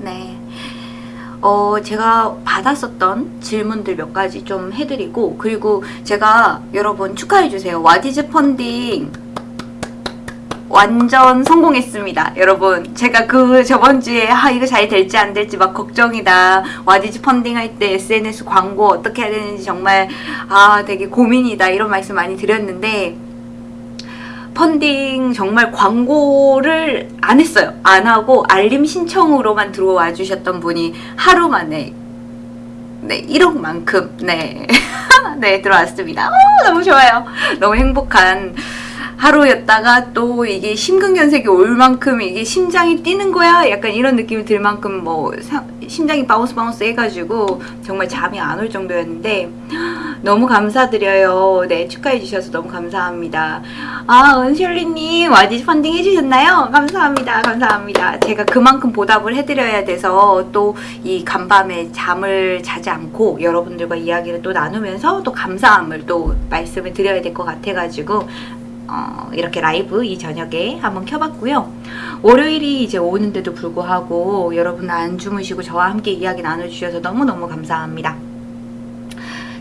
네. 어, 제가 받았었던 질문들 몇 가지 좀 해드리고, 그리고 제가 여러분 축하해주세요. 와디즈 펀딩 완전 성공했습니다. 여러분, 제가 그 저번 주에, 아, 이거 잘 될지 안 될지 막 걱정이다. 와디즈 펀딩 할 때 SNS 광고 어떻게 해야 되는지 정말, 아, 되게 고민이다. 이런 말씀 많이 드렸는데, 펀딩 정말 광고를 안 했어요. 안 하고 알림 신청으로만 들어와 주셨던 분이 하루 만에 네 1억만큼 네, 네 들어왔습니다. 오, 너무 좋아요. 너무 행복한 하루였다가 또 이게 심근경색이 올 만큼 이게 심장이 뛰는 거야? 약간 이런 느낌이 들 만큼 뭐 사, 심장이 bounce bounce 해가지고 정말 잠이 안 올 정도였는데 너무 감사드려요. 네 축하해 주셔서 너무 감사합니다. 아 은셜리님 와디즈 펀딩 해주셨나요? 감사합니다. 감사합니다. 제가 그만큼 보답을 해드려야 돼서 또 이 간밤에 잠을 자지 않고 여러분들과 이야기를 또 나누면서 또 감사함을 또 말씀을 드려야 될 것 같아가지고 어, 이렇게 라이브 이 저녁에 한번 켜봤고요. 월요일이 이제 오는데도 불구하고 여러분 안 주무시고 저와 함께 이야기 나눠주셔서 너무너무 감사합니다.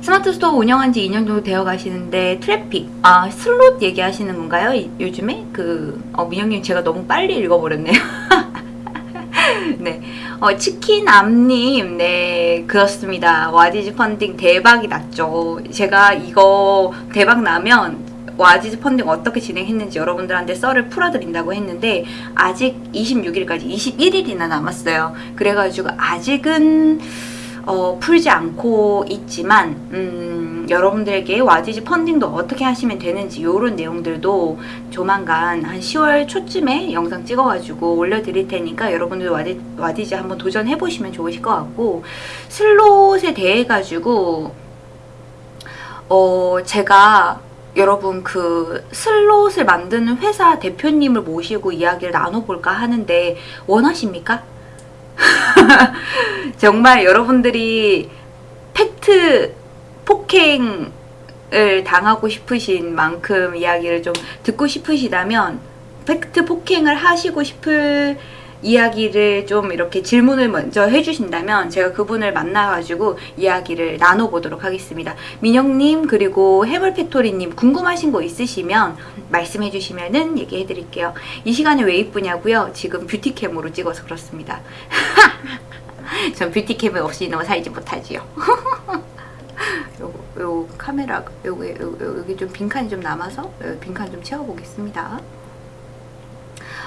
스마트 스토어 운영한 지 2년 정도 되어 가시는데 트래픽, 아 슬롯 얘기하시는 건가요? 이, 요즘에? 그 어, 민영님 제가 너무 빨리 읽어버렸네요. 네, 어, 치킨 암님, 네, 그렇습니다. 와디즈 펀딩 대박이 났죠. 제가 이거 대박 나면 와디즈 펀딩 어떻게 진행했는지 여러분들한테 썰을 풀어드린다고 했는데 아직 26일까지 21일이나 남았어요. 그래가지고 아직은 어, 풀지 않고 있지만 음, 여러분들에게 와디즈 펀딩도 어떻게 하시면 되는지 이런 내용들도 조만간 한 10월 초쯤에 영상 찍어가지고 올려드릴 테니까 여러분들 와디, 와디즈 한번 도전해보시면 좋으실 것 같고 슬롯에 대해 가지고 어, 제가 여러분 그 슬롯을 만드는 회사 대표님을 모시고 이야기를 나눠볼까 하는데 원하십니까? 정말 여러분들이 팩트 폭행을 당하고 싶으신 만큼 이야기를 좀 듣고 싶으시다면 팩트 폭행을 하시고 싶을 이야기를 좀 이렇게 질문을 먼저 해주신다면 제가 그분을 만나가지고 이야기를 나눠보도록 하겠습니다. 민영님 그리고 해물팩토리님 궁금하신 거 있으시면 말씀해주시면 은 얘기해드릴게요. 이 시간에 왜 이쁘냐고요? 지금 뷰티캠으로 찍어서 그렇습니다. 전 뷰티캠이 없이 너무 살지 못하지요. 요, 요 카메라 여기, 여기 좀 빈칸이 좀 남아서 빈칸 좀 채워보겠습니다.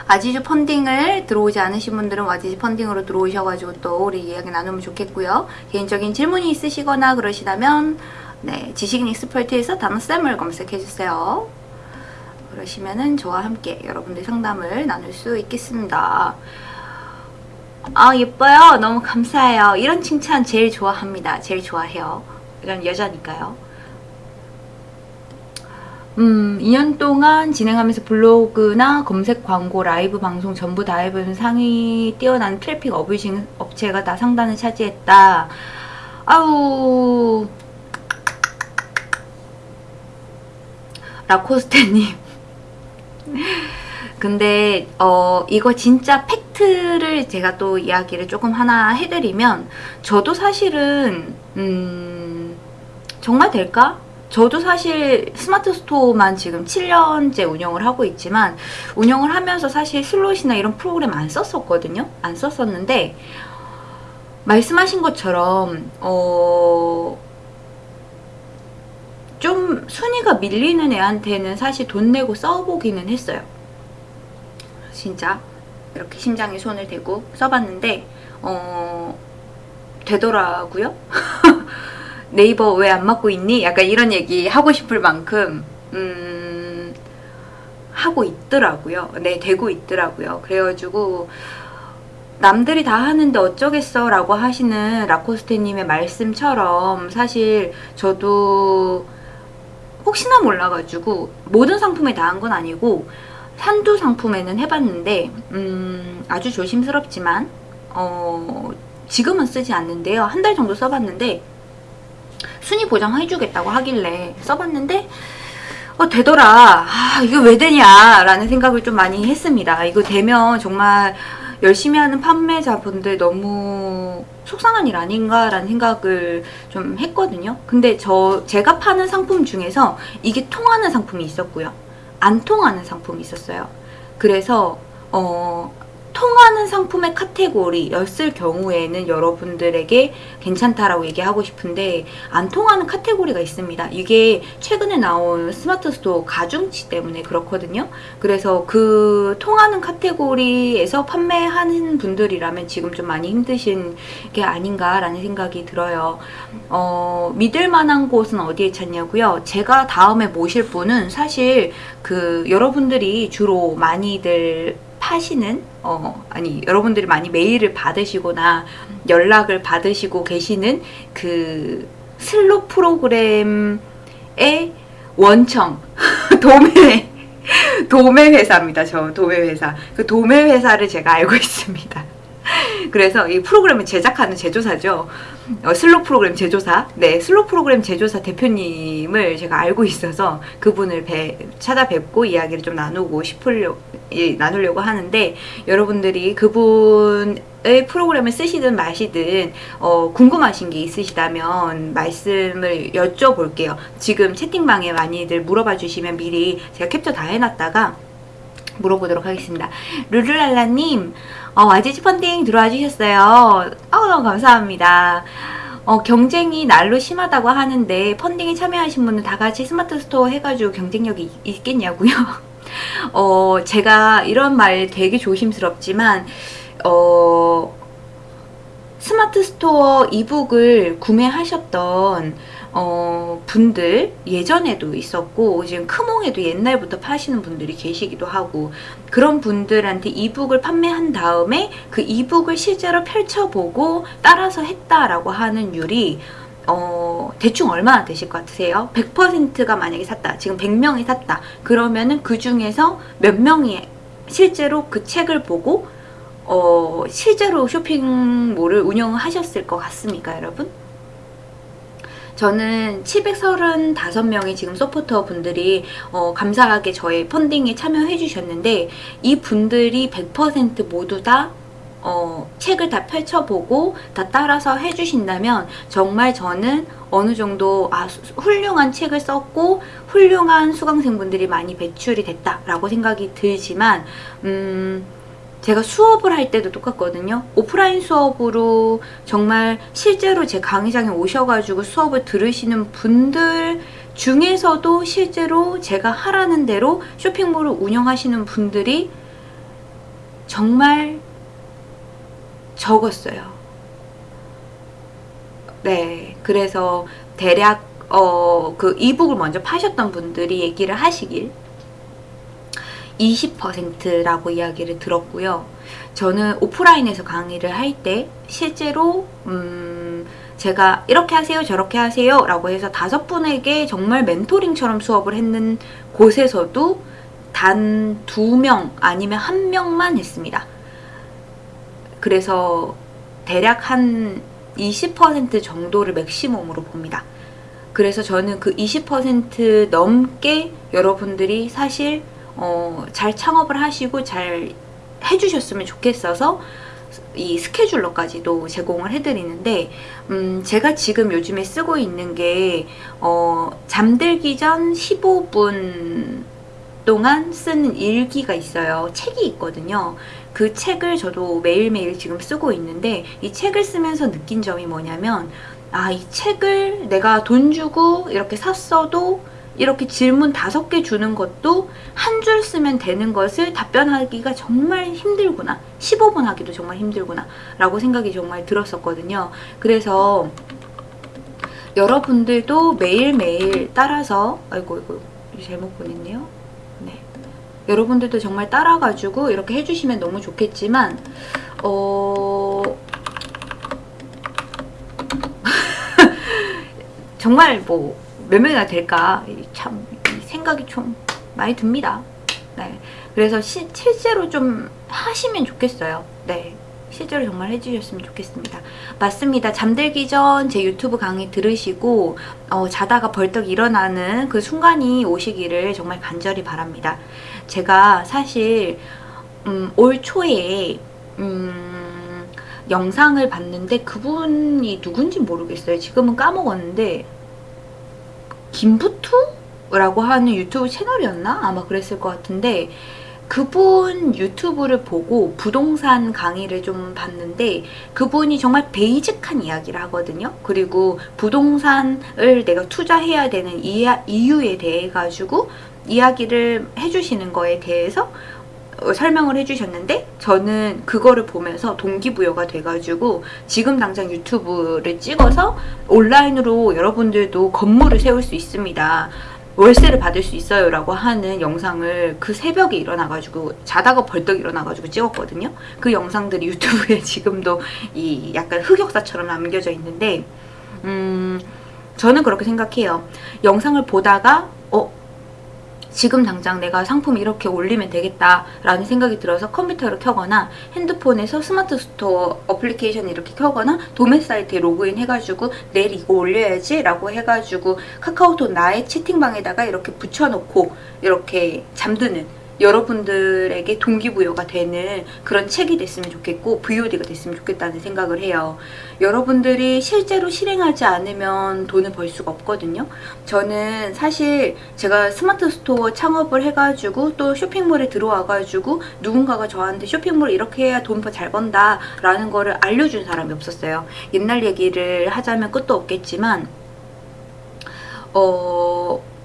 아지주 펀딩을 들어오지 않으신 분들은 와지주 펀딩으로 들어오셔가지고 또 우리 이야기 나누면 좋겠고요. 개인적인 질문이 있으시거나 그러시다면 네 지식 익스퍼트에서 단어쌤을 검색해주세요. 그러시면은 저와 함께 여러분들 상담을 나눌 수 있겠습니다. 아 예뻐요. 너무 감사해요. 이런 칭찬 제일 좋아합니다. 제일 좋아해요. 이건 여자니까요. 음, 2년 동안 진행하면서 블로그나 검색 광고, 라이브 방송 전부 다 해본 상위 뛰어난 트래픽 abusing 업체가 다 상단을 차지했다. 아우 라코스테님 근데 어 이거 진짜 팩트를 제가 또 이야기를 조금 하나 해드리면 저도 사실은 음 정말 될까? 저도 사실 스마트 스토어만 지금 7년째 운영을 하고 있지만 운영을 하면서 사실 슬롯이나 이런 프로그램 안 썼었거든요. 안 썼었는데 말씀하신 것처럼 어... 좀 순위가 밀리는 애한테는 사실 돈 내고 써보기는 했어요. 진짜 이렇게 심장에 손을 대고 써봤는데 어... 되더라고요. 네이버 왜 안 맞고 있니? 약간 이런 얘기 하고 싶을 만큼 음, 하고 있더라고요. 네, 되고 있더라고요. 그래가지고 남들이 다 하는데 어쩌겠어 라고 하시는 라코스테님의 말씀처럼 사실 저도 혹시나 몰라가지고 모든 상품에 다 한 건 아니고 한두 상품에는 해봤는데 음, 아주 조심스럽지만 어, 지금은 쓰지 않는데요. 한 달 정도 써봤는데 순위 보장해주겠다고 하길래 써봤는데 어 되더라 아 이거 왜 되냐 라는 생각을 좀 많이 했습니다 이거 되면 정말 열심히 하는 판매자분들 너무 속상한 일 아닌가라는 생각을 좀 했거든요. 근데 저 제가 파는 상품 중에서 이게 통하는 상품이 있었고요. 안 통하는 상품이 있었어요. 그래서 어 통하는 상품의 카테고리 였을 경우에는 여러분들에게 괜찮다라고 얘기하고 싶은데 안 통하는 카테고리가 있습니다. 이게 최근에 나온 스마트 스토어 가중치 때문에 그렇거든요. 그래서 그 통하는 카테고리에서 판매하는 분들이라면 지금 좀 많이 힘드신 게 아닌가라는 생각이 들어요. 어, 믿을 만한 곳은 어디에 찾냐고요? 제가 다음에 모실 분은 사실 그 여러분들이 주로 많이들 파시는 어 아니 여러분들이 많이 메일을 받으시거나 연락을 받으시고 계시는 그 슬로 프로그램의 원청 도매 도매 회사입니다. 저 도매 회사 그 도매 회사를 제가 알고 있습니다. 그래서 이 프로그램을 제작하는 제조사죠. 어, 슬로 프로그램 제조사, 네, 슬로 프로그램 제조사 대표님을 제가 알고 있어서 그분을 배, 찾아뵙고 이야기를 좀 나누고 싶으려, 예, 나누려고 하는데 여러분들이 그분의 프로그램을 쓰시든 마시든 어, 궁금하신 게 있으시다면 말씀을 여쭤볼게요. 지금 채팅방에 많이들 물어봐 주시면 미리 제가 캡처 다 해놨다가 물어보도록 하겠습니다. 룰루랄라님, 어, YGG 펀딩 들어와 주셨어요. 어, 너무 감사합니다. 어, 경쟁이 날로 심하다고 하는데 펀딩에 참여하신 분은 다 같이 스마트 스토어 해가지고 경쟁력이 있겠냐고요? 어, 제가 이런 말 되게 조심스럽지만 어, 스마트 스토어 이북을 구매하셨던 어, 분들 예전에도 있었고 지금 크몽에도 옛날부터 파시는 분들이 계시기도 하고 그런 분들한테 이북을 판매한 다음에 그 이북을 실제로 펼쳐보고 따라서 했다라고 하는 율이 어, 대충 얼마나 되실 것 같으세요? 100%가 만약에 샀다. 지금 100명이 샀다. 그러면은 그 중에서 몇 명이 실제로 그 책을 보고 어, 실제로 쇼핑몰을 운영하셨을 것 같습니까, 여러분? 저는 735명의 지금 서포터 분들이 어, 감사하게 저의 펀딩에 참여해 주셨는데 이 분들이 100% 모두 다 어, 책을 다 펼쳐보고 다 따라서 해주신다면 정말 저는 어느 정도 아, 훌륭한 책을 썼고 훌륭한 수강생분들이 많이 배출이 됐다라고 생각이 들지만 음, 제가 수업을 할 때도 똑같거든요. 오프라인 수업으로 정말 실제로 제 강의장에 오셔가지고 수업을 들으시는 분들 중에서도 실제로 제가 하라는 대로 쇼핑몰을 운영하시는 분들이 정말 적었어요. 네, 그래서 대략 어, 그 이북을 먼저 파셨던 분들이 얘기를 하시길 20%라고 이야기를 들었고요. 저는 오프라인에서 강의를 할 때 실제로 음 제가 이렇게 하세요 저렇게 하세요 라고 해서 다섯 분에게 정말 멘토링처럼 수업을 했는 곳에서도 단 두 명 아니면 한 명만 했습니다. 그래서 대략 한 20% 정도를 맥시멈으로 봅니다. 그래서 저는 그 20% 넘게 여러분들이 사실 어, 잘 창업을 하시고 잘 해주셨으면 좋겠어서 이 스케줄러까지도 제공을 해드리는데 음, 제가 지금 요즘에 쓰고 있는 게 어, 잠들기 전 15분 동안 쓰는 일기가 있어요. 책이 있거든요. 그 책을 저도 매일매일 지금 쓰고 있는데 이 책을 쓰면서 느낀 점이 뭐냐면 아, 이 책을 내가 돈 주고 이렇게 샀어도 이렇게 질문 다섯 개 주는 것도 한 줄 쓰면 되는 것을 답변하기가 정말 힘들구나. 15분 하기도 정말 힘들구나. 라고 생각이 정말 들었었거든요. 그래서 여러분들도 매일매일 따라서 아이고 이거 잘못 보냈네요. 네. 여러분들도 정말 따라가지고 이렇게 해주시면 너무 좋겠지만 어... 정말 뭐 몇 명이나 될까 참 생각이 좀 많이 듭니다. 네, 그래서 시, 실제로 좀 하시면 좋겠어요. 네, 실제로 정말 해주셨으면 좋겠습니다. 맞습니다. 잠들기 전 제 유튜브 강의 들으시고 어, 자다가 벌떡 일어나는 그 순간이 오시기를 정말 간절히 바랍니다. 제가 사실 음, 올 초에 음, 영상을 봤는데 그분이 누군지 모르겠어요. 지금은 까먹었는데 김부투라고 하는 유튜브 채널이었나? 아마 그랬을 것 같은데 그분 유튜브를 보고 부동산 강의를 좀 봤는데 그분이 정말 베이직한 이야기를 하거든요. 그리고 부동산을 내가 투자해야 되는 이유에 대해 가지고 이야기를 해주시는 거에 대해서 어, 설명을 해주셨는데 저는 그거를 보면서 동기부여가 돼가지고 지금 당장 유튜브를 찍어서 온라인으로 여러분들도 건물을 세울 수 있습니다. 월세를 받을 수 있어요 라고 하는 영상을 그 새벽에 일어나가지고 자다가 벌떡 일어나가지고 찍었거든요. 그 영상들이 유튜브에 지금도 이 약간 흑역사처럼 남겨져 있는데 음 저는 그렇게 생각해요. 영상을 보다가 어 지금 당장 내가 상품 이렇게 올리면 되겠다라는 생각이 들어서 컴퓨터를 켜거나 핸드폰에서 스마트 스토어 어플리케이션 이렇게 켜거나 도매 사이트에 로그인 해가지고 내일 이거 올려야지 라고 해가지고 카카오톡 나의 채팅방에다가 이렇게 붙여놓고 이렇게 잠드는 여러분들에게 동기부여가 되는 그런 책이 됐으면 좋겠고 VOD가 됐으면 좋겠다는 생각을 해요. 여러분들이 실제로 실행하지 않으면 돈을 벌 수가 없거든요. 저는 사실 제가 스마트 스토어 창업을 해가지고 또 쇼핑몰에 들어와가지고 누군가가 저한테 쇼핑몰 이렇게 해야 돈 잘 번다 라는 거를 알려준 사람이 없었어요. 옛날 얘기를 하자면 끝도 없겠지만 어...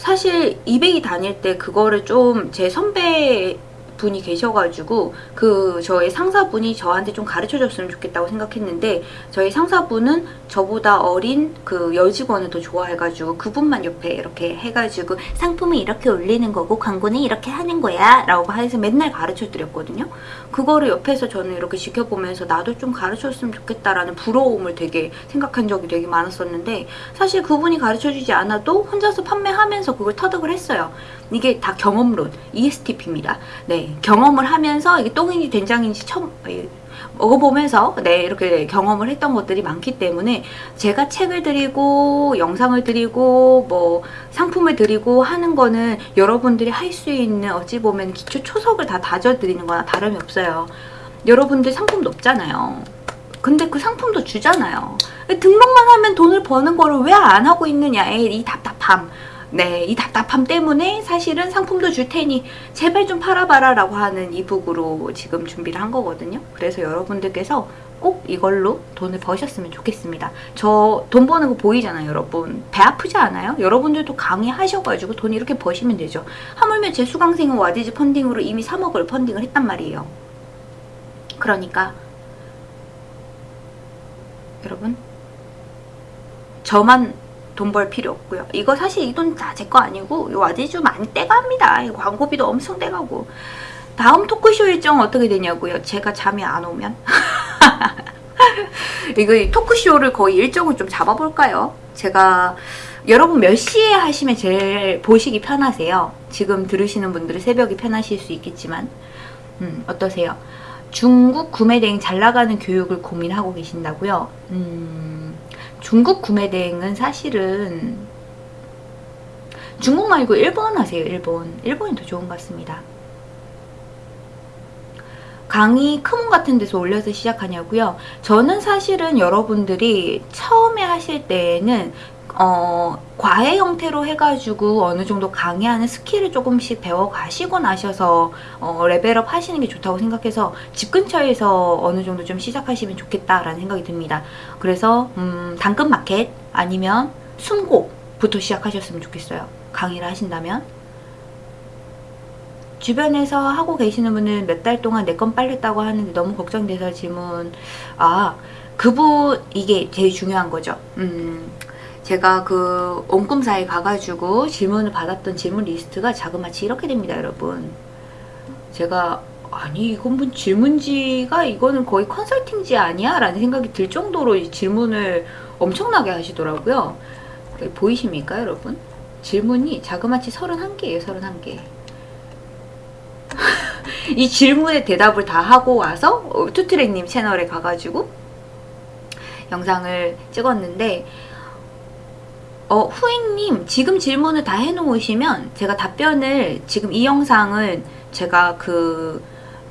사실 200이 다닐 때 그거를 좀 제 선배 분이 계셔가지고 그 저의 상사분이 저한테 좀 가르쳐줬으면 좋겠다고 생각했는데 저희 상사분은 저보다 어린 그 여직원을 더 좋아해가지고 그분만 옆에 이렇게 해가지고 상품을 이렇게 올리는 거고 광고는 이렇게 하는 거야 라고 해서 맨날 가르쳐 드렸거든요. 그거를 옆에서 저는 이렇게 지켜보면서 나도 좀 가르쳐줬으면 좋겠다라는 부러움을 되게 생각한 적이 되게 많았었는데 사실 그분이 가르쳐주지 않아도 혼자서 판매하면서 그걸 터득을 했어요. 이게 다 경험론 ESTP입니다. 네 경험을 하면서 이게 똥인지 된장인지 처음 먹어보면서 네 이렇게 경험을 했던 것들이 많기 때문에 제가 책을 드리고 영상을 드리고 뭐 상품을 드리고 하는 거는 여러분들이 할 수 있는 어찌 보면 기초 초석을 다 다져드리는 거나 다름이 없어요. 여러분들 상품도 없잖아요. 근데 그 상품도 주잖아요. 등록만 하면 돈을 버는 거를 왜 안 하고 있느냐 이 답답함. 네, 이 답답함 때문에 사실은 상품도 줄 테니 제발 좀 팔아봐라 라고 하는 이북으로 지금 준비를 한 거거든요. 그래서 여러분들께서 꼭 이걸로 돈을 버셨으면 좋겠습니다. 저 돈 버는 거 보이잖아요, 여러분. 배 아프지 않아요? 여러분들도 강의하셔가지고 돈 이렇게 버시면 되죠. 하물며 제 수강생은 와디즈 펀딩으로 이미 3억을 펀딩을 했단 말이에요. 그러니까 여러분 저만 돈 벌 필요 없고요. 이거 사실 이 돈 다 제 거 아니고 와디주 많이 떼갑니다. 광고비도 엄청 떼가고 다음 토크쇼 일정 어떻게 되냐고요? 제가 잠이 안 오면? 이거 토크쇼를 거의 일정을 좀 잡아볼까요? 제가 여러분 몇 시에 하시면 제일 보시기 편하세요? 지금 들으시는 분들은 새벽이 편하실 수 있겠지만 음, 어떠세요? 중국 구매대행 잘 나가는 교육을 고민하고 계신다고요? 음... 중국 구매 대행은 사실은 중국 말고 일본 하세요 일본. 일본이 더 좋은 것 같습니다. 강의 크몽 같은 데서 올려서 시작하냐고요? 저는 사실은 여러분들이 처음에 하실 때에는 어, 과외 형태로 해가지고 어느 정도 강의하는 스킬을 조금씩 배워가시고 나셔서 어, 레벨업 하시는 게 좋다고 생각해서 집 근처에서 어느 정도 좀 시작하시면 좋겠다라는 생각이 듭니다. 그래서 음, 당근마켓 아니면 숨고부터 시작하셨으면 좋겠어요. 강의를 하신다면. 주변에서 하고 계시는 분은 몇 달 동안 네 건 팔렸다고 하는데 너무 걱정돼서 질문 아 그분 이게 제일 중요한 거죠. 음, 제가 그 옴꿈사에 가가지고 질문을 받았던 질문 리스트가 자그마치 이렇게 됩니다 여러분 제가 아니 이건 뭐 질문지가 이거는 거의 컨설팅지 아니야? 라는 생각이 들 정도로 질문을 엄청나게 하시더라고요 보이십니까 여러분? 질문이 자그마치 31개예요 31개 이 질문에 대답을 다 하고 와서 투트랙님 채널에 가가지고 영상을 찍었는데 어, 후잉님 지금 질문을 다 해놓으시면 제가 답변을 지금 이 영상은 제가 그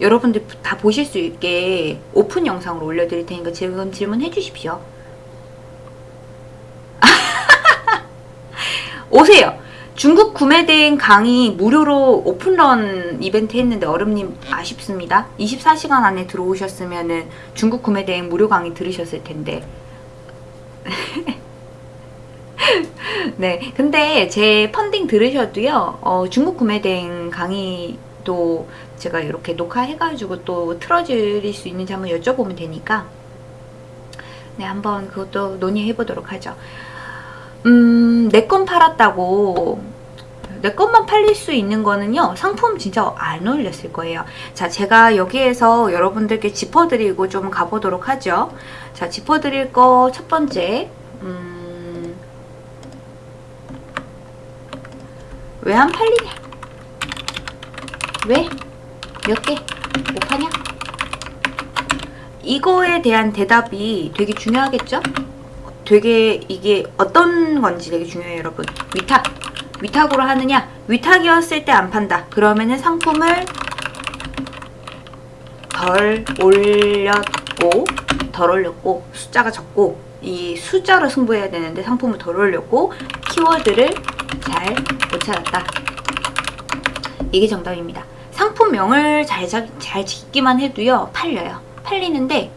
여러분들 다 보실 수 있게 오픈 영상으로 올려드릴 테니까 지금 질문해 주십시오. 오세요. 중국 구매대행 강의 무료로 오픈런 이벤트 했는데 얼음님 아쉽습니다. 24시간 안에 들어오셨으면 은 중국 구매대행 무료 강의 들으셨을 텐데. 네, 근데 제 펀딩 들으셔도요, 어, 중국 구매대행 강의도 제가 이렇게 녹화해가지고 또 틀어드릴 수 있는지 한번 여쭤보면 되니까, 네, 한번 그것도 논의해 보도록 하죠. 음, 내 건 팔았다고. 내 것만 팔릴 수 있는 거는요 상품 진짜 안 올렸을 거예요. 자 제가 여기에서 여러분들께 짚어드리고 좀 가보도록 하죠. 자 짚어드릴 거 첫 번째 음, 왜 안 팔리냐 왜? 몇 개? 못 파냐? 이거에 대한 대답이 되게 중요하겠죠? 되게 이게 어떤 건지 되게 중요해요 여러분 위탁 위탁으로 하느냐 위탁이었을 때 안 판다 그러면은 상품을 덜 올렸고 덜 올렸고 숫자가 적고 이 숫자로 승부해야 되는데 상품을 덜 올렸고 키워드를 잘 못 찾았다 이게 정답입니다 상품명을 잘, 잘 짓기만 해도요 팔려요 팔리는데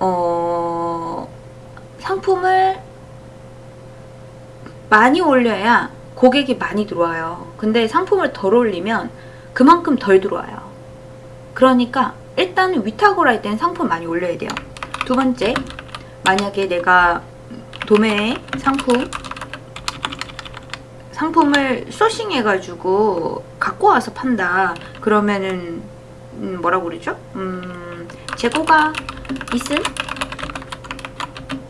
어, 상품을 많이 올려야 고객이 많이 들어와요. 근데 상품을 덜 올리면 그만큼 덜 들어와요. 그러니까 일단 위탁으로 할 때는 상품 많이 올려야 돼요. 두 번째, 만약에 내가 도매 상품 상품을 소싱해가지고 갖고 와서 판다. 그러면은 음, 뭐라고 그러죠? 음, 재고가 있음?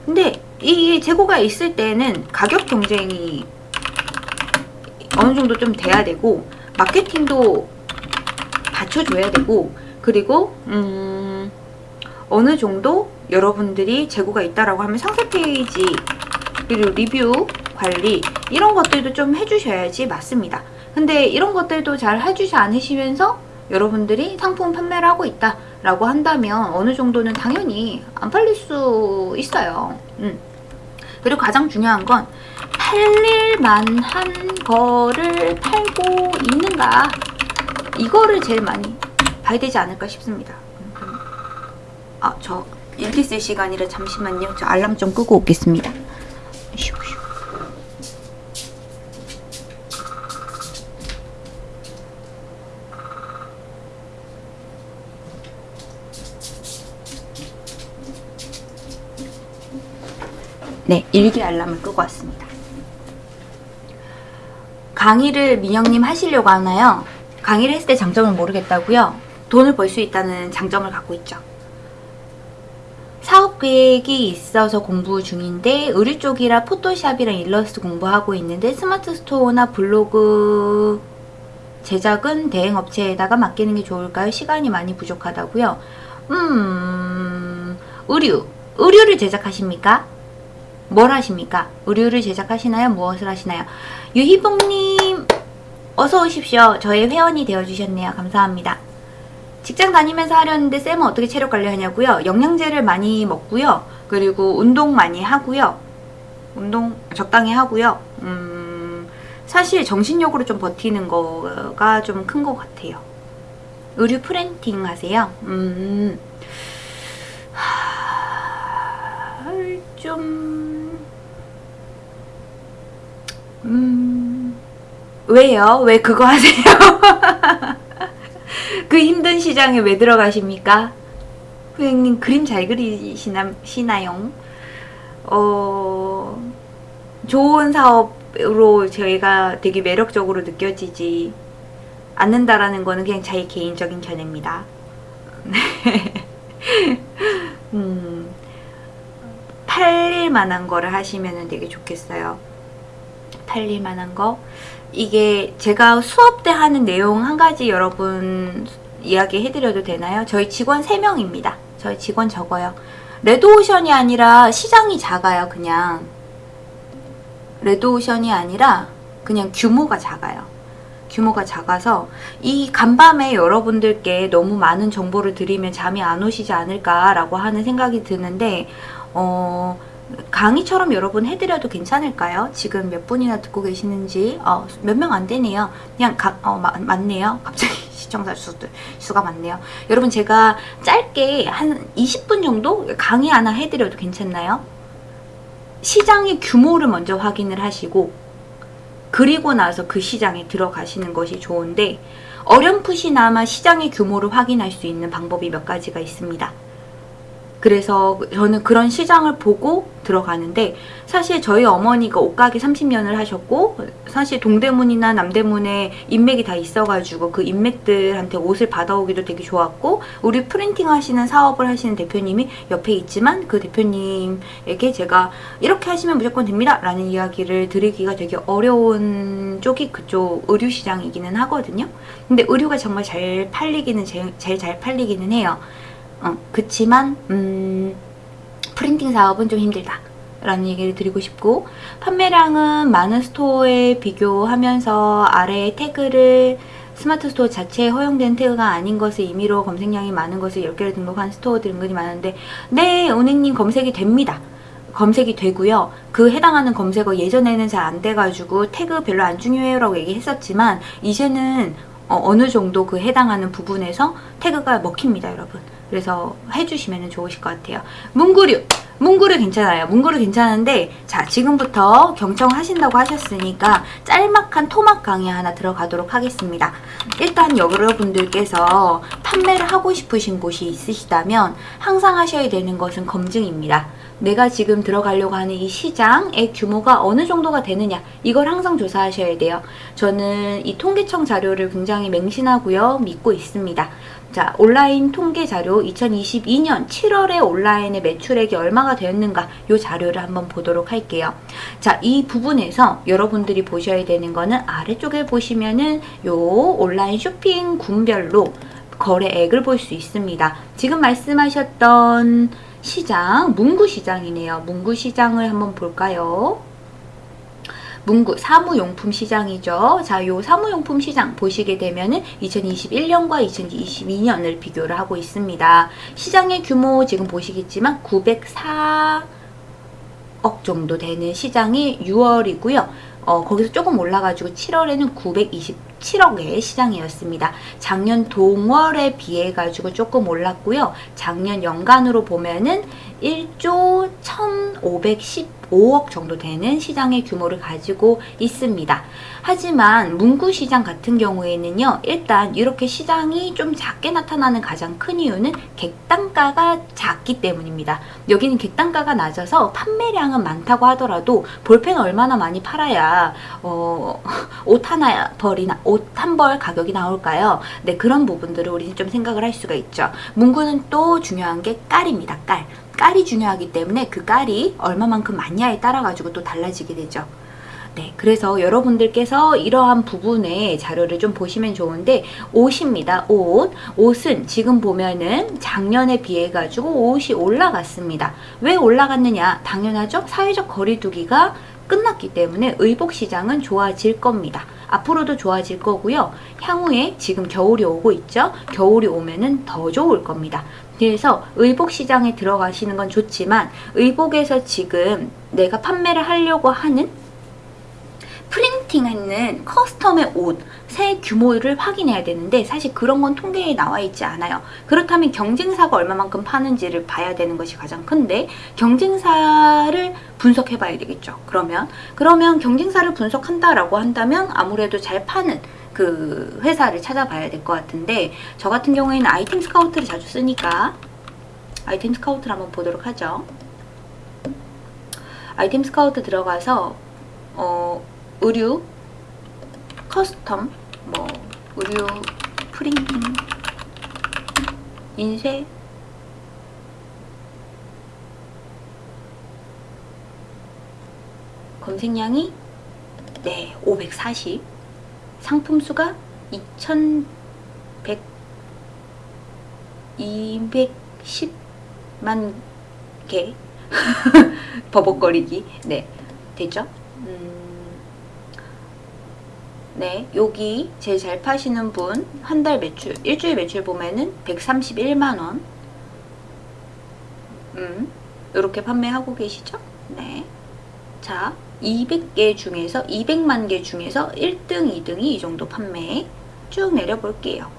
근데 이 재고가 있을 때는 가격 경쟁이 어느 정도 좀 돼야 되고 마케팅도 받쳐줘야 되고 그리고 음 어느 정도 여러분들이 재고가 있다라고 하면 상세 페이지 그리고 리뷰 관리 이런 것들도 좀 해주셔야지 맞습니다. 근데 이런 것들도 잘 해주지 않으시면서 여러분들이 상품 판매를 하고 있다 라고 한다면 어느 정도는 당연히 안 팔릴 수 있어요. 음. 그리고 가장 중요한 건 팔릴만 한 거를 팔고 있는가 이거를 제일 많이 봐야 되지 않을까 싶습니다. 아, 저 일기 쓸 시간이라 잠시만요. 저 알람 좀 끄고 오겠습니다. 네, 일기 알람을 끄고 왔습니다. 강의를 민영님 하시려고 하나요? 강의를 했을 때 장점을 모르겠다고요? 돈을 벌 수 있다는 장점을 갖고 있죠. 사업 계획이 있어서 공부 중인데 의류 쪽이라 포토샵이랑 일러스트 공부하고 있는데 스마트 스토어나 블로그 제작은 대행 업체에다가 맡기는 게 좋을까요? 시간이 많이 부족하다고요. 음, 의류. 의류를 제작하십니까? 뭘 하십니까? 의류를 제작하시나요? 무엇을 하시나요? 유희봉님 어서 오십시오. 저의 회원이 되어주셨네요. 감사합니다. 직장 다니면서 하려는데 쌤은 어떻게 체력 관리하냐고요? 영양제를 많이 먹고요. 그리고 운동 많이 하고요. 운동 적당히 하고요. 음, 사실 정신력으로 좀 버티는 거가 좀 큰 것 같아요. 의류 프렌팅 하세요? 음, 하, 좀, 음, 왜요? 왜 그거 하세요? 그 힘든 시장에 왜 들어가십니까? 후행님 그림 잘 그리시나요? 어, 좋은 사업으로 저희가 되게 매력적으로 느껴지지 않는다라는 거는 그냥 자기 개인적인 견해입니다. 음, 팔릴 만한 거를 하시면 되게 좋겠어요. 팔릴 만한 거. 이게 제가 수업 때 하는 내용 한 가지 여러분 이야기 해드려도 되나요? 저희 직원 3명입니다. 저희 직원 적어요. 레드오션이 아니라 시장이 작아요. 그냥 레드오션이 아니라 그냥 규모가 작아요. 규모가 작아서 이 간밤에 여러분들께 너무 많은 정보를 드리면 잠이 안 오시지 않을까라고 하는 생각이 드는데 어, 강의처럼 여러분 해드려도 괜찮을까요? 지금 몇 분이나 듣고 계시는지 어, 몇 명 안 되네요. 그냥 가, 어, 마, 많네요. 갑자기 시청자 수들 수가 많네요. 여러분 제가 짧게 한 20분 정도 강의 하나 해드려도 괜찮나요? 시장의 규모를 먼저 확인을 하시고 그리고 나서 그 시장에 들어가시는 것이 좋은데 어렴풋이나마 시장의 규모를 확인할 수 있는 방법이 몇 가지가 있습니다. 그래서 저는 그런 시장을 보고 들어가는데 사실 저희 어머니가 옷가게 30년을 하셨고 사실 동대문이나 남대문에 인맥이 다 있어가지고 그 인맥들한테 옷을 받아오기도 되게 좋았고 우리 프린팅 하시는 사업을 하시는 대표님이 옆에 있지만 그 대표님에게 제가 이렇게 하시면 무조건 됩니다. 라는 이야기를 드리기가 되게 어려운 쪽이 그쪽 의류 시장이기는 하거든요. 근데 의류가 정말 잘 팔리기는 제일 잘 팔리기는 해요 어, 그치만 음, 프린팅 사업은 좀 힘들다. 라는 얘기를 드리고 싶고 판매량은 많은 스토어에 비교하면서 아래에 태그를 스마트 스토어 자체에 허용된 태그가 아닌 것을 임의로 검색량이 많은 것을 10개를 등록한 스토어들이 은근히 많은데 네 은행님 검색이 됩니다. 검색이 되고요. 그 해당하는 검색어 예전에는 잘 안 돼가지고 태그 별로 안 중요해요 라고 얘기했었지만 이제는 어, 느 정도 그 해당하는 부분에서 태그가 먹힙니다 여러분. 그래서 해주시면 좋으실 것 같아요. 문구류! 문구류 괜찮아요. 문구류 괜찮은데 자 지금부터 경청하신다고 하셨으니까 짤막한 토막 강의 하나 들어가도록 하겠습니다. 일단 여러분들께서 판매를 하고 싶으신 곳이 있으시다면 항상 하셔야 되는 것은 검증입니다. 내가 지금 들어가려고 하는 이 시장의 규모가 어느 정도가 되느냐 이걸 항상 조사하셔야 돼요. 저는 이 통계청 자료를 굉장히 맹신하고요. 믿고 있습니다. 자, 온라인 통계 자료 2022년 7월에 온라인의 매출액이 얼마가 되었는가 이 자료를 한번 보도록 할게요. 자, 이 부분에서 여러분들이 보셔야 되는 거는 아래쪽에 보시면은 요 온라인 쇼핑 군별로 거래액을 볼 수 있습니다. 지금 말씀하셨던 시장, 문구시장이네요. 문구시장을 한번 볼까요? 문구 사무용품 시장이죠. 자, 요 사무용품 시장 보시게 되면은 2021년과 2022년을 비교를 하고 있습니다. 시장의 규모 지금 보시겠지만 904 억 정도 되는 시장이 6월이고요. 어, 거기서 조금 올라가지고 7월에는 927억의 시장이었습니다. 작년 동월에 비해 가지고 조금 올랐고요. 작년 연간으로 보면은 1조 1515억 정도 되는 시장의 규모를 가지고 있습니다. 하지만 문구시장 같은 경우에는요. 일단 이렇게 시장이 좀 작게 나타나는 가장 큰 이유는 객단가가 작기 때문입니다. 여기는 객단가가 낮아서 판매량은 많다고 하더라도 볼펜 얼마나 많이 팔아야 어, 옷 하나 벌이나 옷 한 벌 가격이 나올까요? 네 그런 부분들을 우리는 좀 생각을 할 수가 있죠. 문구는 또 중요한 게 깔입니다. 깔. 깔이 중요하기 때문에 그 깔이 얼마만큼 많냐에 따라 가지고 또 달라지게 되죠. 네, 그래서 여러분들께서 이러한 부분의 자료를 좀 보시면 좋은데 옷입니다. 옷. 옷은 지금 보면은 작년에 비해 가지고 옷이 올라갔습니다. 왜 올라갔느냐? 당연하죠. 사회적 거리두기가 끝났기 때문에 의복 시장은 좋아질 겁니다. 앞으로도 좋아질 거고요. 향후에 지금 겨울이 오고 있죠. 겨울이 오면은 더 좋을 겁니다. 그래서 의복 시장에 들어가시는 건 좋지만 의복에서 지금 내가 판매를 하려고 하는 프린팅하는 커스텀의 옷의 규모를 확인해야 되는데 사실 그런 건 통계에 나와 있지 않아요. 그렇다면 경쟁사가 얼마만큼 파는지를 봐야 되는 것이 가장 큰데 경쟁사를 분석해 봐야 되겠죠. 그러면 그러면 경쟁사를 분석한다라고 한다면 아무래도 잘 파는 그 회사를 찾아봐야 될 것 같은데 저 같은 경우에는 아이템 스카우트를 자주 쓰니까 아이템 스카우트를 한번 보도록 하죠. 아이템 스카우트 들어가서 어, 의류, 커스텀, 뭐 의류 프린팅, 인쇄 검색량이 네, 540 상품 수가 2100 210만 개 버벅거리기 네 되죠? 음, 네, 여기 제일 잘 파시는 분 한 달 매출, 일주일 매출 보면은 131만 원. 음, 이렇게 판매하고 계시죠? 네. 자, 200개 중에서 200만 개 중에서 1등, 2등이 이 정도 판매 쭉 내려볼게요.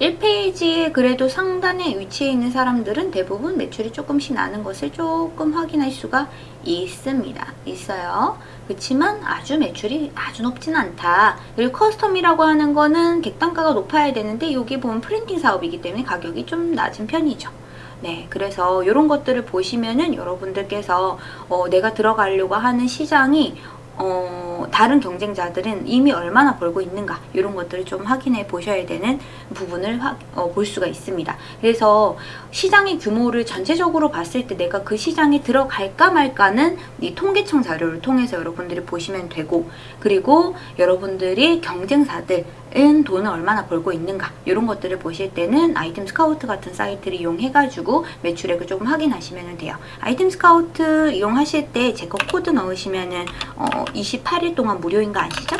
1페이지에 그래도 상단에 위치해 있는 사람들은 대부분 매출이 조금씩 나는 것을 조금 확인할 수가 있습니다. 있어요. 그렇지만 아주 매출이 아주 높진 않다. 그리고 커스텀이라고 하는 거는 객단가가 높아야 되는데 여기 보면 프린팅 사업이기 때문에 가격이 좀 낮은 편이죠. 네, 그래서 이런 것들을 보시면은 여러분들께서 어, 내가 들어가려고 하는 시장이 어, 다른 경쟁자들은 이미 얼마나 벌고 있는가 이런 것들을 좀 확인해 보셔야 되는 부분을 확, 어, 볼 수가 있습니다. 그래서 시장의 규모를 전체적으로 봤을 때 내가 그 시장에 들어갈까 말까는 이 통계청 자료를 통해서 여러분들이 보시면 되고 그리고 여러분들이 경쟁사들 은 돈을 얼마나 벌고 있는가 이런 것들을 보실 때는 아이템 스카우트 같은 사이트를 이용해가지고 매출액을 조금 확인하시면 돼요. 아이템 스카우트 이용하실 때 제 거 코드 넣으시면 은 어, 28일 동안 무료인 거 아시죠?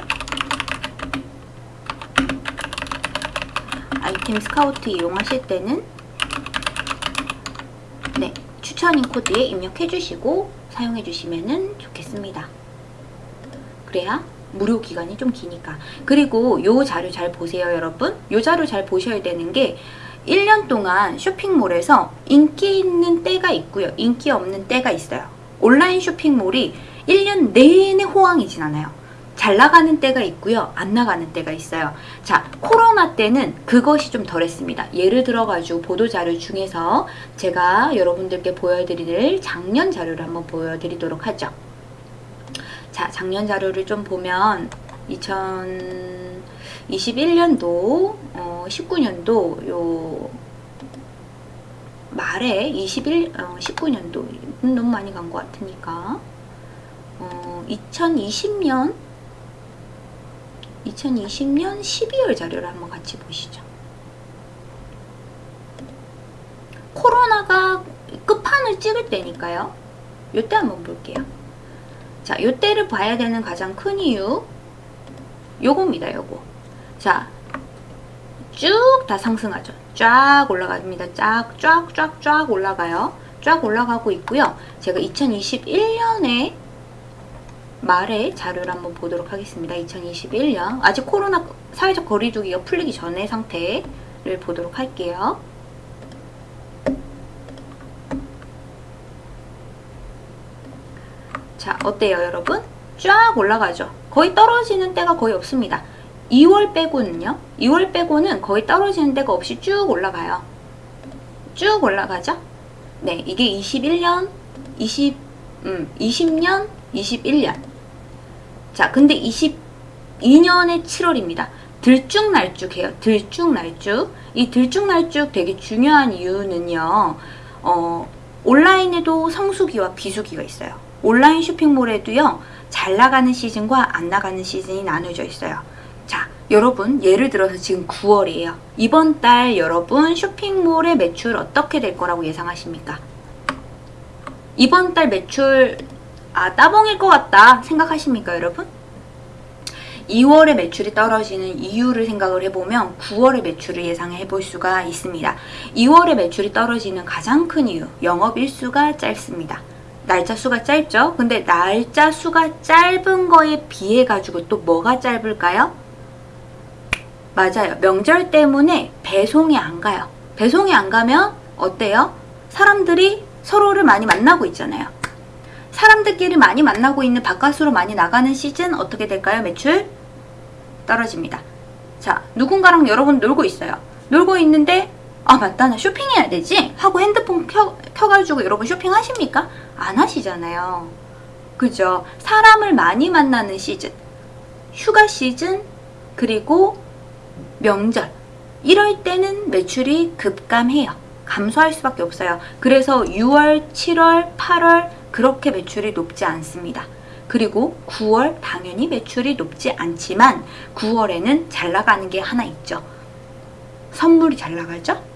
아이템 스카우트 이용하실 때는 네 추천인 코드에 입력해 주시고 사용해 주시면 좋겠습니다. 그래야 무료 기간이 좀 기니까 그리고 요 자료 잘 보세요 여러분 요 자료 잘 보셔야 되는 게 1년 동안 쇼핑몰에서 인기 있는 때가 있고요 인기 없는 때가 있어요 온라인 쇼핑몰이 1년 내내 호황이진 않아요. 잘 나가는 때가 있고요. 안 나가는 때가 있어요. 자, 코로나 때는 그것이 좀 덜했습니다. 예를 들어가지고 보도자료 중에서 제가 여러분들께 보여드릴 작년 자료를 한번 보여드리도록 하죠. 자, 작년 자료를 좀 보면 2021년도, 어, 19년도 요 말에 21, 어, 19년도 너무 많이 간 것 같으니까 어, 2020년 2020년 12월 자료를 한번 같이 보시죠. 코로나가 끝판을 찍을 때니까요. 요때 한번 볼게요. 자, 요때를 봐야 되는 가장 큰 이유 요겁니다, 요거. 자, 쭉 다 상승하죠. 쫙 올라갑니다. 쫙, 쫙, 쫙, 쫙 올라가요. 쫙 올라가고 있고요. 제가 2021년에 말의 자료를 한번 보도록 하겠습니다. 2021년 아직 코로나 사회적 거리두기가 풀리기 전의 상태를 보도록 할게요. 자 어때요 여러분? 쫙 올라가죠. 거의 떨어지는 때가 거의 없습니다. 2월 빼고는요. 2월 빼고는 거의 떨어지는 때가 없이 쭉 올라가요. 쭉 올라가죠. 네, 이게 21년, 20, 음, 20년, 21년. 자, 근데 22년의 7월입니다. 들쭉날쭉해요. 들쭉날쭉. 이 들쭉날쭉 되게 중요한 이유는요. 어, 온라인에도 성수기와 비수기가 있어요. 온라인 쇼핑몰에도요. 잘 나가는 시즌과 안 나가는 시즌이 나눠져 있어요. 자, 여러분 예를 들어서 지금 9월이에요. 이번 달 여러분 쇼핑몰의 매출 어떻게 될 거라고 예상하십니까? 이번 달 매출 아 따봉일 것 같다 생각하십니까 여러분? 2월에 매출이 떨어지는 이유를 생각을 해보면 9월의 매출을 예상해 볼 수가 있습니다. 2월에 매출이 떨어지는 가장 큰 이유 영업일수가 짧습니다. 날짜 수가 짧죠? 근데 날짜 수가 짧은 거에 비해 가지고 또 뭐가 짧을까요? 맞아요. 명절 때문에 배송이 안 가요. 배송이 안 가면 어때요? 사람들이 서로를 많이 만나고 있잖아요. 사람들끼리 많이 만나고 있는 바깥으로 많이 나가는 시즌 어떻게 될까요? 매출 떨어집니다. 자, 누군가랑 여러분 놀고 있어요. 놀고 있는데 아 맞다 나 쇼핑해야 되지 하고 핸드폰 켜, 켜가지고 여러분 쇼핑하십니까? 안 하시잖아요. 그죠? 사람을 많이 만나는 시즌 휴가 시즌 그리고 명절 이럴 때는 매출이 급감해요. 감소할 수밖에 없어요. 그래서 6월, 7월, 8월 그렇게 매출이 높지 않습니다. 그리고 9월 당연히 매출이 높지 않지만 9월에는 잘 나가는 게 하나 있죠. 선물이 잘 나가죠?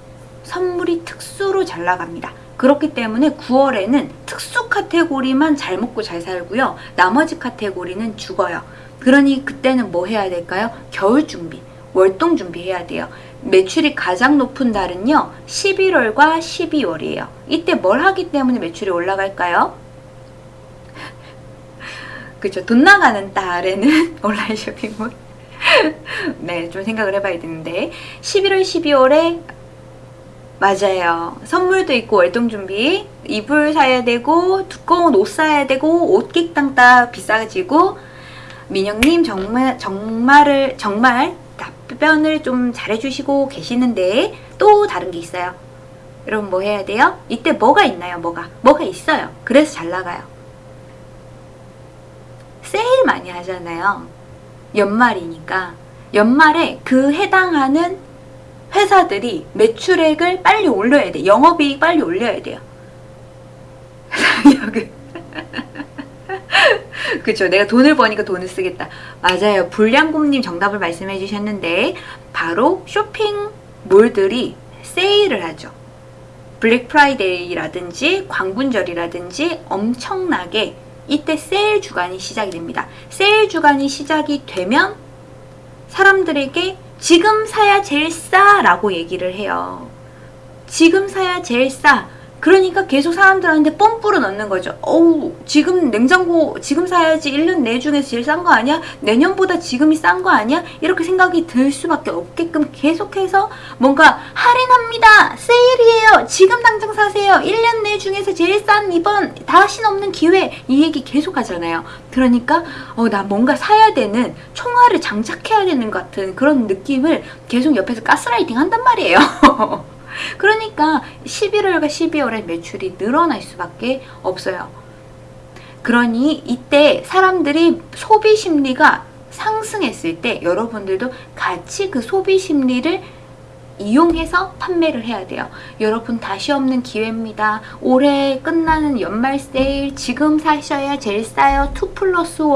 선물이 특수로 잘 나갑니다. 그렇기 때문에 9월에는 특수 카테고리만 잘 먹고 잘 살고요. 나머지 카테고리는 죽어요. 그러니 그때는 뭐 해야 될까요? 겨울 준비, 월동 준비해야 돼요. 매출이 가장 높은 달은요, 11월과 12월이에요. 이때 뭘 하기 때문에 매출이 올라갈까요? 그죠. 돈 나가는 달에는 온라인 쇼핑몰. 네, 좀 생각을 해봐야 되는데. 11월, 12월에 맞아요. 선물도 있고 월동 준비. 이불 사야 되고, 두꺼운 옷 사야 되고, 옷 끽땅따 비싸지고, 민영님 정말, 정말을, 정말 답변을 좀 잘해주시고 계시는데, 또 다른 게 있어요. 여러분 뭐 해야 돼요? 이때 뭐가 있나요? 뭐가? 뭐가 있어요. 그래서 잘 나가요. 세일 많이 하잖아요. 연말이니까. 연말에 그 해당하는 회사들이 매출액을 빨리 올려야 돼. 영업이익 빨리 올려야 돼요. 그쵸. 내가 돈을 버니까 돈을 쓰겠다. 맞아요. 불량곰님 정답을 말씀해 주셨는데, 바로 쇼핑몰들이 세일을 하죠. 블랙 프라이데이라든지 광군절이라든지 엄청나게 이때 세일 주간이 시작이 됩니다. 세일 주간이 시작이 되면 사람들에게 지금 사야 제일 싸 라고 얘기를 해요. 지금 사야 제일 싸. 그러니까 계속 사람들한테 뽐뿌를 넣는 거죠. 어우, 지금 냉장고 지금 사야지 1년 내 중에서 제일 싼 거 아니야? 내년보다 지금이 싼 거 아니야? 이렇게 생각이 들 수밖에 없게끔 계속해서 뭔가 할인합니다. 세일이에요. 지금 당장 사세요. 1년 내 중에서 제일 싼 이번 다시는 없는 기회. 이 얘기 계속 하잖아요. 그러니까 어, 나 뭔가 사야 되는 총알을 장착해야 되는 것 같은 그런 느낌을 계속 옆에서 가스라이팅 한단 말이에요. 그러니까 11월과 12월에 매출이 늘어날 수밖에 없어요. 그러니 이때 사람들이 소비 심리가 상승했을 때 여러분들도 같이 그 소비 심리를 이용해서 판매를 해야 돼요. 여러분 다시 없는 기회입니다. 올해 끝나는 연말 세일 지금 사셔야 제일 싸요. 2 플러스 1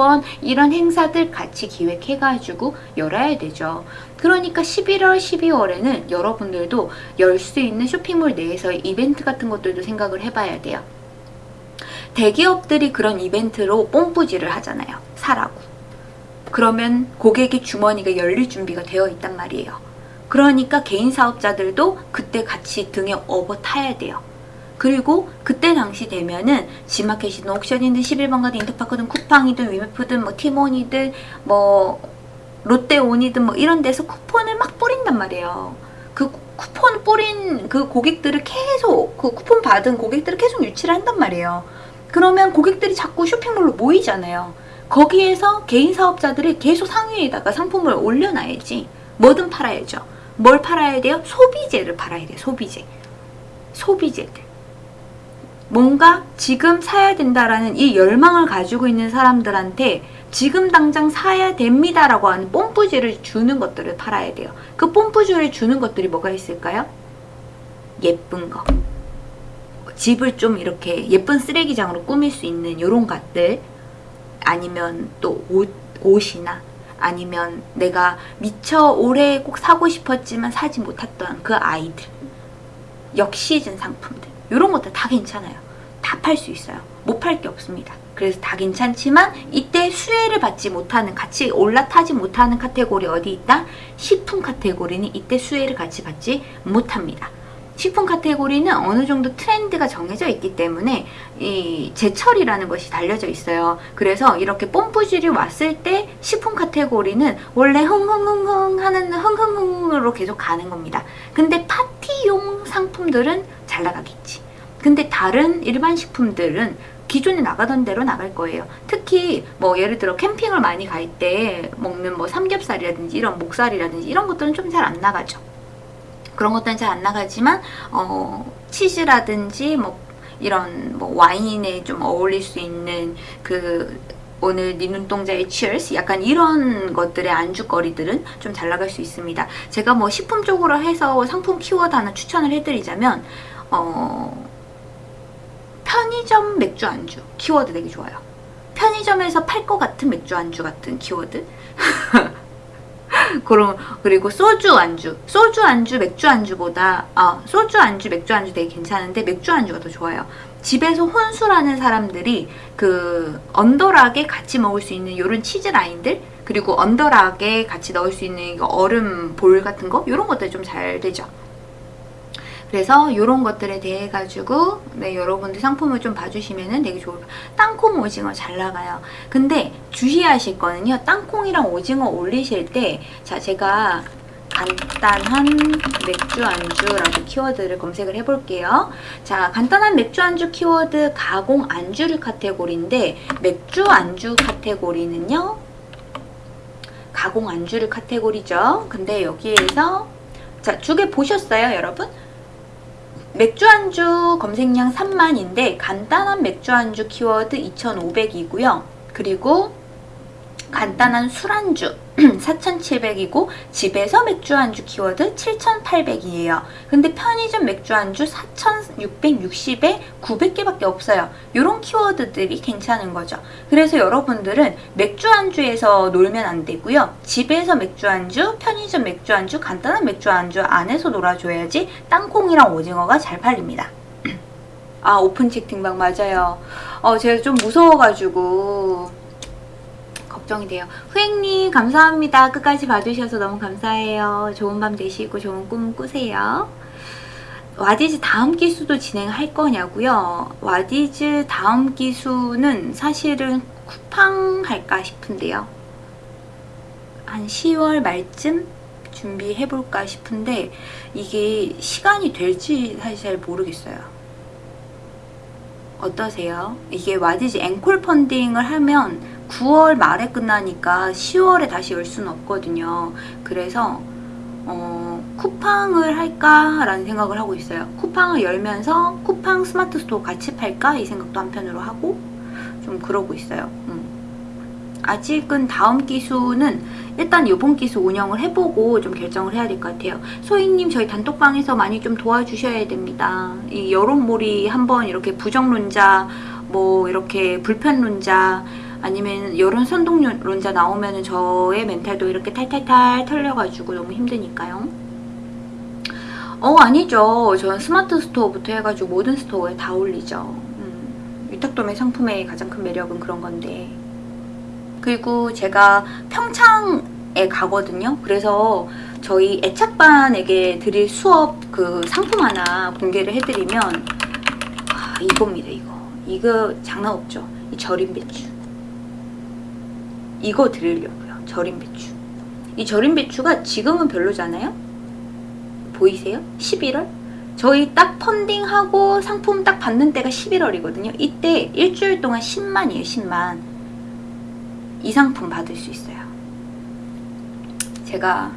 이런 행사들 같이 기획해가지고 열어야 되죠. 그러니까 11월, 12월에는 여러분들도 열 수 있는 쇼핑몰 내에서 이벤트 같은 것들도 생각을 해봐야 돼요. 대기업들이 그런 이벤트로 뽕뿌지를 하잖아요. 사라고. 그러면 고객의 주머니가 열릴 준비가 되어 있단 말이에요. 그러니까 개인 사업자들도 그때 같이 등에 업어 타야 돼요. 그리고 그때 당시 되면은 지마켓이든 옥션이든 11번 가든 인터파크든 쿠팡이든 위메프든 뭐 티몬이든 뭐 롯데온이든 뭐 이런 데서 쿠폰을 막 뿌린단 말이에요. 그 쿠폰 뿌린 그 고객들을 계속 그 쿠폰 받은 고객들을 계속 유치를 한단 말이에요. 그러면 고객들이 자꾸 쇼핑몰로 모이잖아요. 거기에서 개인 사업자들이 계속 상위에다가 상품을 올려놔야지. 뭐든 팔아야죠. 뭘 팔아야 돼요? 소비재를 팔아야 돼요. 소비재. 소비재들. 뭔가 지금 사야 된다라는 이 열망을 가지고 있는 사람들한테 지금 당장 사야 됩니다 라고 하는 뽐뿌지를 주는 것들을 팔아야 돼요. 그 뽐뿌지를 주는 것들이 뭐가 있을까요? 예쁜 거. 집을 좀 이렇게 예쁜 쓰레기장으로 꾸밀 수 있는 이런 것들 아니면 또 옷, 옷이나 아니면 내가 미처 올해 꼭 사고 싶었지만 사지 못했던 그 아이들 역시즌 상품들 이런 것들 다 괜찮아요. 다 팔 수 있어요. 못 팔 게 없습니다. 그래서 다 괜찮지만 이때 수혜를 받지 못하는 같이 올라타지 못하는 카테고리 어디 있다? 식품 카테고리는 이때 수혜를 같이 받지 못합니다. 식품 카테고리는 어느 정도 트렌드가 정해져 있기 때문에 이 제철이라는 것이 달려져 있어요. 그래서 이렇게 뽐뿌질이 왔을 때 식품 카테고리는 원래 흥흥흥흥 하는 흥흥흥으로 계속 가는 겁니다. 근데 파티용 상품들은 잘 나가겠지. 근데 다른 일반 식품들은 기존에 나가던 대로 나갈 거예요. 특히 뭐 예를 들어 캠핑을 많이 갈 때 먹는 뭐 삼겹살이라든지 이런 목살이라든지 이런 것들은 좀 잘 안 나가죠. 그런 것들은 잘 안 나가지만 어, 치즈라든지 뭐 이런 뭐 와인에 좀 어울릴 수 있는 그 오늘 네 눈동자의 치얼스 약간 이런 것들의 안주거리들은 좀 잘 나갈 수 있습니다. 제가 뭐 식품 쪽으로 해서 상품 키워드 하나 추천을 해드리자면 어, 편의점 맥주 안주 키워드 되게 좋아요. 편의점에서 팔 것 같은 맥주 안주 같은 키워드 그럼 그리고 소주 안주 소주 안주 맥주 안주보다 아 소주 안주 맥주 안주 되게 괜찮은데 맥주 안주가 더 좋아요 집에서 혼술하는 사람들이 그 언더락에 같이 먹을 수 있는 이런 치즈 라인들 그리고 언더락에 같이 넣을 수 있는 얼음 볼 같은 거 이런 것들 좀 잘 되죠. 그래서 이런 것들에 대해 가지고 네, 여러분들 상품을 좀 봐주시면 되게 좋을. 땅콩 오징어 잘 나가요. 근데 주의하실 거는요. 땅콩이랑 오징어 올리실 때 자 제가 간단한 맥주 안주라고 키워드를 검색을 해볼게요. 자, 간단한 맥주 안주 키워드 가공 안주류 카테고리인데 맥주 안주 카테고리는요. 가공 안주류 카테고리죠. 근데 여기에서 자, 두개 보셨어요, 여러분? 맥주 안주 검색량 3만인데 간단한 맥주 안주 키워드 2,500이고요. 그리고 간단한 술안주 4,700이고 집에서 맥주 안주 키워드 7,800이에요. 근데 편의점 맥주 안주 4,660에 900개밖에 없어요. 이런 키워드들이 괜찮은 거죠. 그래서 여러분들은 맥주 안주에서 놀면 안 되고요. 집에서 맥주 안주, 편의점 맥주 안주, 간단한 맥주 안주 안에서 놀아줘야지 땅콩이랑 오징어가 잘 팔립니다. 아 오픈 채팅방 맞아요. 어 제가 좀 무서워가지고 걱정이 돼요. 후행님 감사합니다. 끝까지 봐주셔서 너무 감사해요. 좋은 밤 되시고 좋은 꿈 꾸세요. 와디즈 다음 기수도 진행할 거냐고요? 와디즈 다음 기수는 사실은 쿠팡 할까 싶은데요. 한 10월 말쯤 준비해볼까 싶은데 이게 시간이 될지 사실 잘 모르겠어요. 어떠세요? 이게 와디즈 앵콜 펀딩을 하면 9월 말에 끝나니까 10월에 다시 열 수는 없거든요. 그래서 어, 쿠팡을 할까 라는 생각을 하고 있어요. 쿠팡을 열면서 쿠팡 스마트 스토어 같이 팔까 이 생각도 한편으로 하고 좀 그러고 있어요. 음. 아직은 다음 기수는 일단 이번 기수 운영을 해보고 좀 결정을 해야 될 것 같아요. 소희님 저희 단톡방에서 많이 좀 도와주셔야 됩니다. 이 여론몰이 한번 이렇게 부정론자 뭐 이렇게 불편론자 아니면 여론 선동론자 나오면 저의 멘탈도 이렇게 탈탈탈 털려가지고 너무 힘드니까요. 어 아니죠. 저는 스마트 스토어부터 해가지고 모든 스토어에 다 올리죠. 음, 위탁도매 상품의 가장 큰 매력은 그런 건데 그리고 제가 평창에 가거든요. 그래서 저희 애착반에게 드릴 수업 그 상품 하나 공개를 해드리면 아, 이겁니다. 이거 이거 장난 없죠. 이 절임 배추 이거 드리려고요. 절임 배추 이 절임 배추가 지금은 별로잖아요. 보이세요? 11월? 저희 딱 펀딩하고 상품 딱 받는 때가 11월이거든요. 이때 일주일 동안 10만이에요. 10만 이 상품 받을 수 있어요. 제가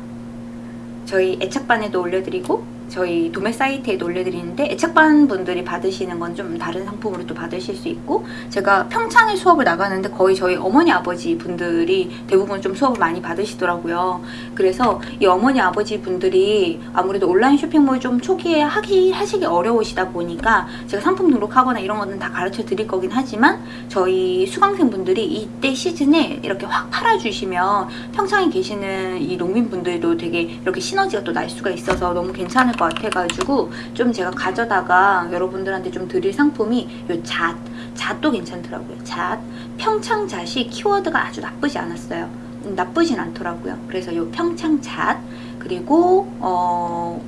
저희 애착반에도 올려드리고 저희 도매 사이트에도 올려드리는데 애착반 분들이 받으시는 건 좀 다른 상품으로 또 받으실 수 있고 제가 평창에 수업을 나가는데 거의 저희 어머니 아버지 분들이 대부분 좀 수업을 많이 받으시더라고요. 그래서 이 어머니 아버지 분들이 아무래도 온라인 쇼핑몰 좀 초기에 하기 하시기 어려우시다 보니까 제가 상품 등록하거나 이런 거는 다 가르쳐 드릴 거긴 하지만 저희 수강생 분들이 이때 시즌에 이렇게 확 팔아주시면 평창에 계시는 이 농민분들도 되게 이렇게 시너지가 또 날 수가 있어서 너무 괜찮을 것 같아가지고 좀 제가 가져다가 여러분들한테 좀 드릴 상품이 요 잣, 잣도 괜찮더라고요. 잣, 평창잣이 키워드가 아주 나쁘지 않았어요. 음, 나쁘진 않더라고요. 그래서 요 평창잣 그리고 어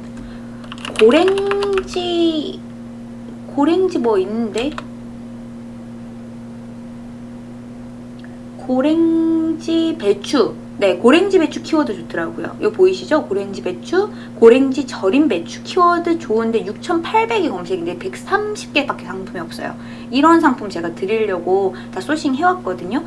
고랭지 고랭지 뭐 있는데 고랭지 배추 네, 고랭지 배추 키워드 좋더라고요. 이거 보이시죠? 고랭지 배추, 고랭지 절임 배추 키워드 좋은데 6,800이 검색인데 130개밖에 상품이 없어요. 이런 상품 제가 드리려고 다 소싱 해왔거든요.